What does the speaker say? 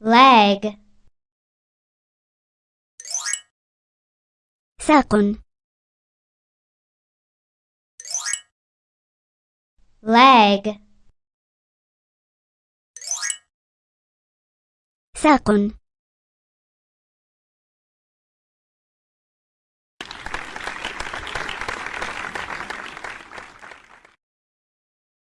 leg. ساق leg. ساق